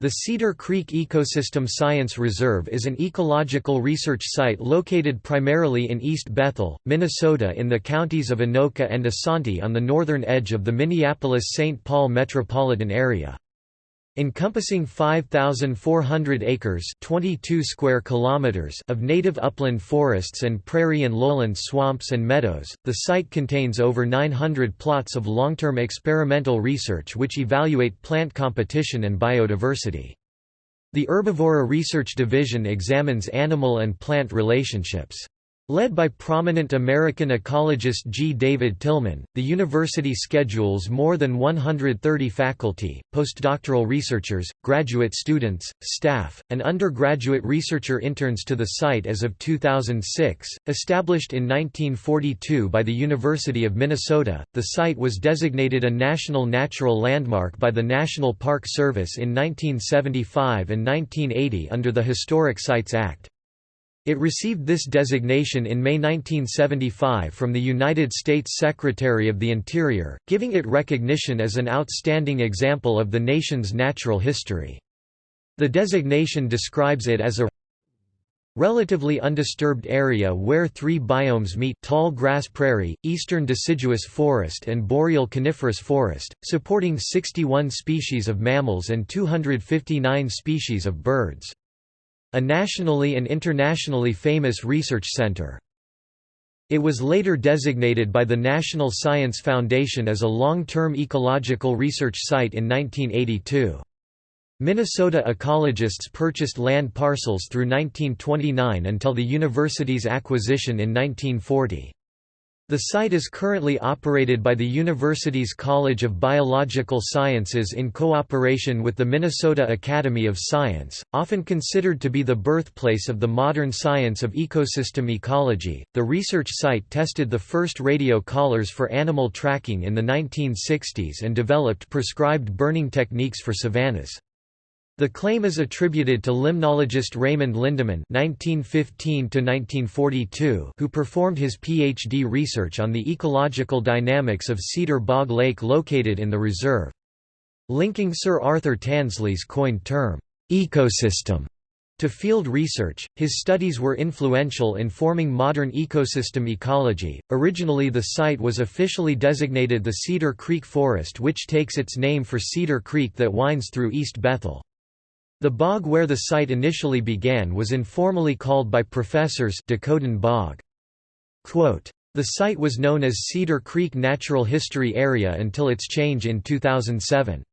The Cedar Creek Ecosystem Science Reserve is an ecological research site located primarily in East Bethel, Minnesota in the counties of Anoka and Isanti on the northern edge of the Minneapolis-St. Paul metropolitan area. Encompassing 5,400 acres 22 square kilometers of native upland forests and prairie and lowland swamps and meadows, the site contains over 900 plots of long-term experimental research which evaluate plant competition and biodiversity. The Herbivora Research Division examines animal and plant relationships. Led by prominent American ecologist G. David Tilman, the university schedules more than 130 faculty, postdoctoral researchers, graduate students, staff, and undergraduate researcher interns to the site as of 2006. Established in 1942 by the University of Minnesota, the site was designated a National Natural Landmark by the National Park Service in 1975 and 1980 under the Historic Sites Act. It received this designation in May 1975 from the United States Secretary of the Interior, giving it recognition as an outstanding example of the nation's natural history. The designation describes it as a relatively undisturbed area where three biomes meet tall grass prairie, eastern deciduous forest and boreal coniferous forest, supporting 61 species of mammals and 259 species of birds a nationally and internationally famous research center. It was later designated by the National Science Foundation as a long-term ecological research site in 1982. Minnesota ecologists purchased land parcels through 1929 until the university's acquisition in 1940. The site is currently operated by the university's College of Biological Sciences in cooperation with the Minnesota Academy of Science, often considered to be the birthplace of the modern science of ecosystem ecology. The research site tested the first radio collars for animal tracking in the 1960s and developed prescribed burning techniques for savannas. The claim is attributed to limnologist Raymond Lindeman (1915–1942), who performed his PhD research on the ecological dynamics of Cedar Bog Lake located in the reserve. Linking Sir Arthur Tansley's coined term, ecosystem, to field research, his studies were influential in forming modern ecosystem ecology. Originally, the site was officially designated the Cedar Creek Forest, which takes its name for Cedar Creek that winds through East Bethel. The bog where the site initially began was informally called by professors Dakotan Bog. Quote, the site was known as Cedar Creek Natural History Area until its change in 2007.